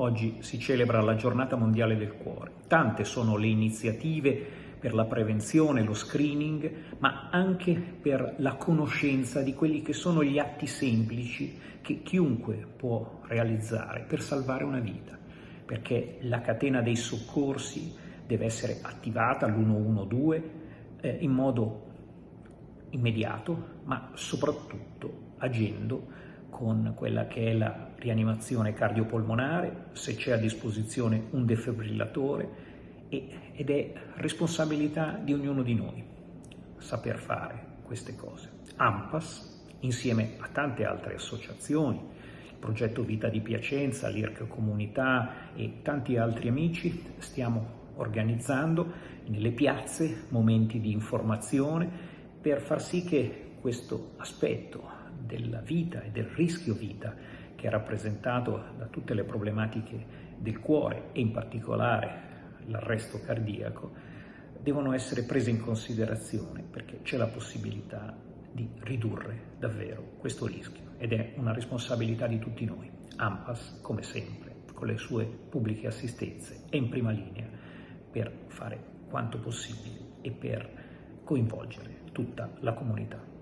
Oggi si celebra la giornata mondiale del cuore. Tante sono le iniziative per la prevenzione, lo screening, ma anche per la conoscenza di quelli che sono gli atti semplici che chiunque può realizzare per salvare una vita, perché la catena dei soccorsi deve essere attivata all'112 eh, in modo immediato, ma soprattutto agendo con quella che è la rianimazione cardiopolmonare, se c'è a disposizione un defibrillatore ed è responsabilità di ognuno di noi saper fare queste cose. AMPAS, insieme a tante altre associazioni, il progetto Vita di Piacenza, l'IRC Comunità e tanti altri amici, stiamo organizzando nelle piazze momenti di informazione per far sì che questo aspetto della vita e del rischio vita che è rappresentato da tutte le problematiche del cuore e in particolare l'arresto cardiaco, devono essere prese in considerazione perché c'è la possibilità di ridurre davvero questo rischio ed è una responsabilità di tutti noi. AMPAS, come sempre, con le sue pubbliche assistenze, è in prima linea per fare quanto possibile e per coinvolgere tutta la comunità.